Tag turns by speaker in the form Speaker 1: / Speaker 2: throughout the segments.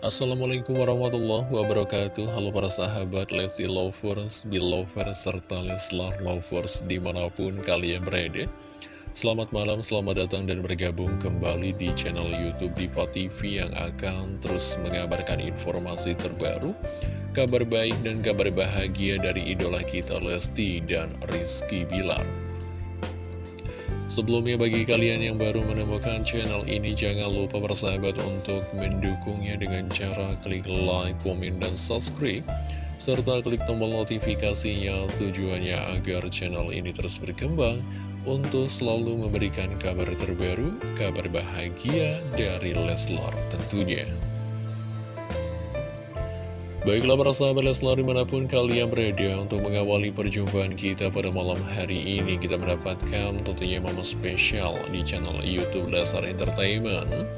Speaker 1: Assalamualaikum warahmatullahi wabarakatuh. Halo para sahabat Lesti Lovers, Belovers, serta Leslar Lovers di mana pun kalian berada. Selamat malam, selamat datang dan bergabung kembali di channel Youtube Diva TV yang akan terus mengabarkan informasi terbaru Kabar baik dan kabar bahagia dari idola kita Lesti dan Rizky Bilar Sebelumnya bagi kalian yang baru menemukan channel ini jangan lupa bersahabat untuk mendukungnya dengan cara klik like, komen, dan subscribe serta klik tombol notifikasinya tujuannya agar channel ini terus berkembang untuk selalu memberikan kabar terbaru, kabar bahagia dari Leslar tentunya. Baiklah para sahabat Leslar di mana pun kalian berada untuk mengawali perjumpaan kita pada malam hari ini Kita mendapatkan tentunya momen spesial di channel Youtube Leslar Entertainment.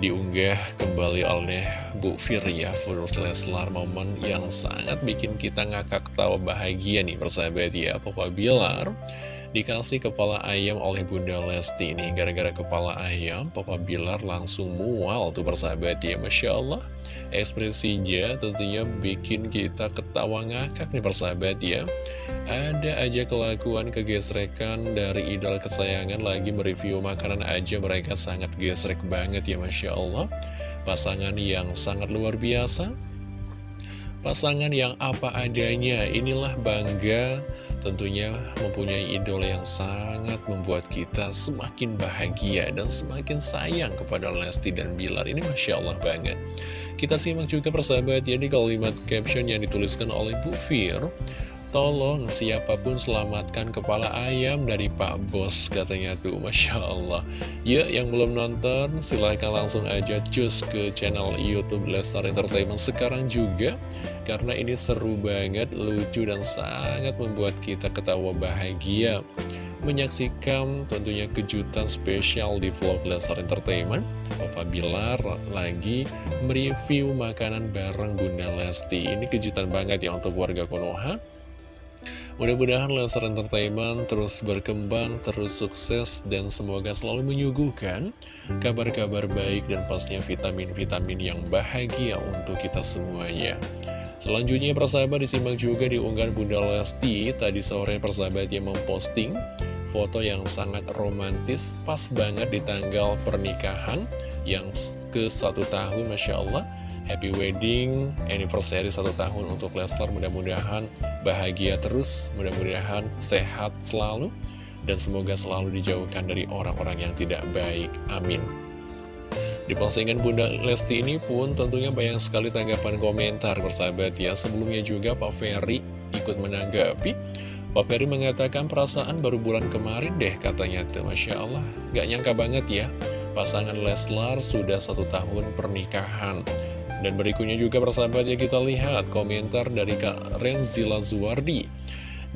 Speaker 1: Diunggah kembali oleh Bu Firya Furus Leslar momen yang sangat bikin kita ngakak tawa bahagia nih persahabat ya Papa Bilar Dikasih kepala ayam oleh Bunda Lesti ini. Gara-gara kepala ayam, Papa Bilar langsung mual tuh persahabat ya Masya Allah. Ekspresinya tentunya bikin kita ketawa ngakak nih persahabat ya. Ada aja kelakuan kegesrekan dari idol kesayangan lagi mereview makanan aja Mereka sangat gesrek banget ya Masya Allah. Pasangan yang sangat luar biasa Pasangan yang apa adanya, inilah bangga tentunya mempunyai idola yang sangat membuat kita semakin bahagia dan semakin sayang kepada Lesti dan Bilar. Ini Masya Allah banget. Kita simak juga persahabat ya di kalimat caption yang dituliskan oleh Bu Fir. Tolong siapa pun selamatkan kepala ayam dari Pak Bos katanya tuh Masya Allah. Ya yang belum nonton silahkan langsung aja cus ke channel Youtube Lestar Entertainment sekarang juga Karena ini seru banget, lucu dan sangat membuat kita ketawa bahagia. Menyaksikan tentunya kejutan spesial di vlog Lestar Entertainment. Papa Bilar lagi mereview makanan bareng Bunda Lesti. Ini kejutan banget ya untuk warga Konoha Mudah-mudahan Lesnar Entertainment terus berkembang, terus sukses, dan semoga selalu menyuguhkan kabar-kabar baik dan pastinya vitamin-vitamin yang bahagia untuk kita semuanya. Selanjutnya persahabat disimak juga di unggahan Bunda Lesti, tadi sore persahabat yang memposting foto yang sangat romantis, pas banget di tanggal pernikahan yang ke satu tahun Masya Allah. Happy wedding anniversary satu tahun untuk Leslar Mudah-mudahan bahagia terus Mudah-mudahan sehat selalu Dan semoga selalu dijauhkan dari orang-orang yang tidak baik. Amin. Di postingan Bunda Lesti ini pun tentunya banyak sekali tanggapan komentar bersahabat ya. Sebelumnya juga Pak Ferry ikut menanggapi. Pak Ferry mengatakan perasaan baru bulan kemarin deh katanya tuh. Masya Allah Gak nyangka banget ya. Pasangan Leslar sudah satu tahun pernikahan dan berikutnya juga persahabat ya kita lihat komentar dari Kak Renzila Zuwardi.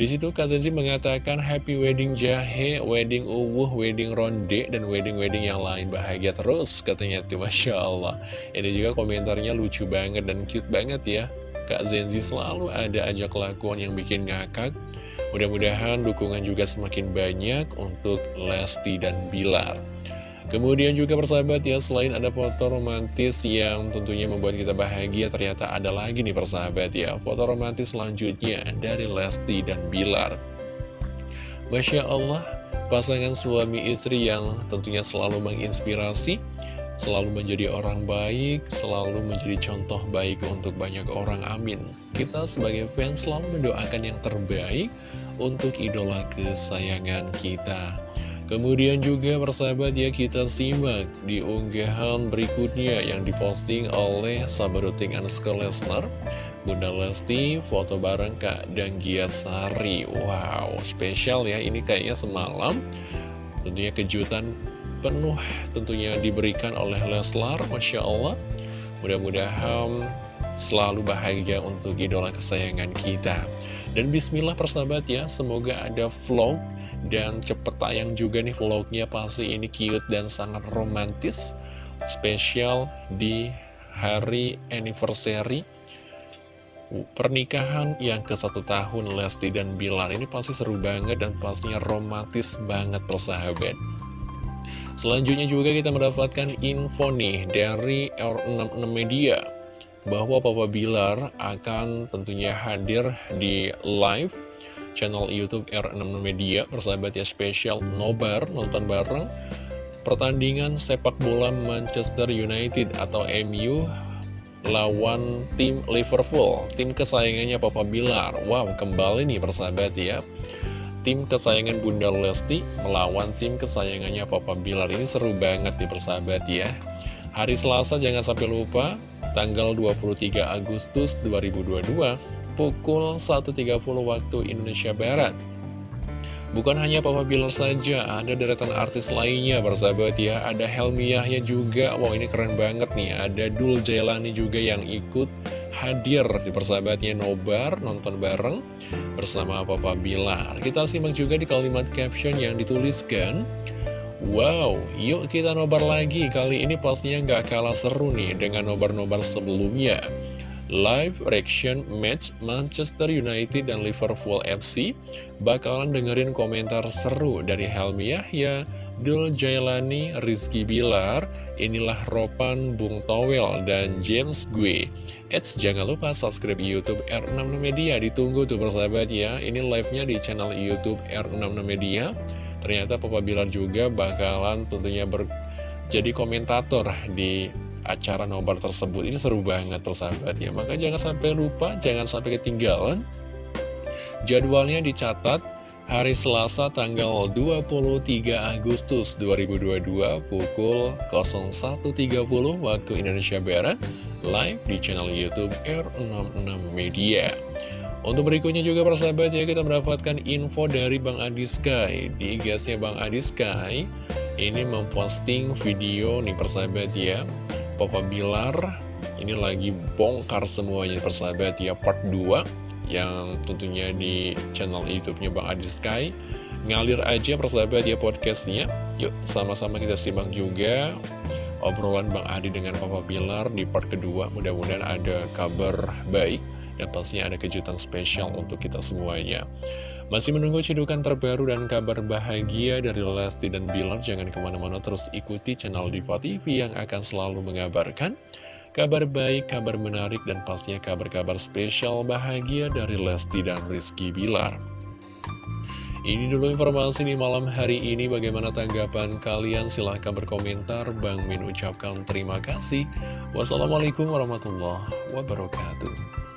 Speaker 1: Di situ Kak Zenzi mengatakan happy wedding jahe, wedding uwuh, wedding ronde, dan wedding-wedding yang lain bahagia terus katanya tuh Masya Allah. Ini juga komentarnya lucu banget dan cute banget ya. Kak Zenzi selalu ada aja kelakuan yang bikin ngakak. Mudah-mudahan dukungan juga semakin banyak untuk Lesti dan Bilar. Kemudian juga persahabat ya, selain ada foto romantis yang tentunya membuat kita bahagia, ternyata ada lagi nih persahabat ya, foto romantis selanjutnya dari Lesti dan Bilar. Masya Allah, pasangan suami istri yang tentunya selalu menginspirasi, selalu menjadi orang baik, selalu menjadi contoh baik untuk banyak orang, amin. Kita sebagai fans selalu mendoakan yang terbaik untuk idola kesayangan kita. Kemudian juga persahabat ya kita simak di unggahan berikutnya yang diposting oleh Sabaruting Anska Lesnar Bunda Lesti foto bareng Kak Danggia Sari. Wow spesial ya ini kayaknya semalam. Tentunya kejutan penuh tentunya diberikan oleh Leslar Masya Allah. Mudah-mudahan selalu bahagia untuk idola kesayangan kita. Dan bismillah persahabat ya semoga ada vlog dan cepet tayang juga nih vlognya pasti. Ini cute dan sangat romantis. Spesial di hari anniversary Pernikahan yang ke satu tahun Lesti dan Bilar. Ini pasti seru banget dan pastinya romantis banget persahabat. Selanjutnya juga kita mendapatkan info nih dari R66 Media bahwa Papa Bilar akan tentunya hadir di live channel YouTube R66 Media persahabat ya spesial nobar nonton bareng pertandingan sepak bola Manchester United atau MU lawan tim Liverpool, tim kesayangannya Papa Bilar. Wow, kembali nih persahabat ya. Tim kesayangan Bunda Lesti melawan tim kesayangannya Papa Bilar. Ini seru banget nih persahabat ya. Hari Selasa jangan sampai lupa, tanggal 23 Agustus 2022, pukul 1.30 waktu Indonesia Barat. Bukan hanya Papa Bilar saja, ada deretan artis lainnya bersahabat ya. Ada Helmiahnya juga, wow ini keren banget nih. Ada Dul Jailani juga yang ikut hadir di persahabatnya Nobar, nonton bareng bersama Papa Bilar. Kita simak juga di kalimat caption yang dituliskan. Wow, yuk kita nobar lagi, kali ini pastinya nggak kalah seru nih dengan nobar-nobar sebelumnya. Live reaction match Manchester United dan Liverpool FC bakalan dengerin komentar seru dari Helmi Yahya, Dul Jailani, Rizky Bilar, inilah Ropan Bung Towel, dan James Gue. Eits, jangan lupa subscribe Youtube R66 Media, ditunggu tuh persahabat ya, ini live-nya di channel Youtube R66 Media. Ternyata Papa Bilar juga bakalan tentunya ber jadi komentator di acara nobar tersebut ini seru banget persahabat ya. Maka jangan sampai lupa jangan sampai ketinggalan jadwalnya dicatat hari Selasa tanggal 23 Agustus 2022 pukul 01.30 waktu Indonesia Barat live di channel Youtube R66 Media. Untuk berikutnya juga persahabat ya kita mendapatkan info dari Bang Adi Sky. Di IG-nya Bang Adi Sky ini memposting video nih persahabat ya Papa Bilar. Ini lagi bongkar semuanya persahabat ya part 2 yang tentunya di channel YouTube-nya Bang Adi Sky. Ngalir aja persahabat ya podcastnya. Yuk sama-sama kita simak juga obrolan Bang Adi dengan Papa Bilar di part kedua. Mudah-mudahan ada kabar baik dan pastinya ada kejutan spesial untuk kita semuanya. Masih menunggu cedukan terbaru dan kabar bahagia dari Lesti dan Bilar, jangan ke mana-mana terus ikuti channel Diva TV yang akan selalu mengabarkan kabar baik, kabar menarik, dan pastinya kabar-kabar spesial bahagia dari Lesti dan Rizky Bilar. Ini dulu informasi di malam hari ini. Bagaimana tanggapan kalian? Silahkan berkomentar. Bang Min ucapkan terima kasih. Wassalamualaikum warahmatullahi wabarakatuh.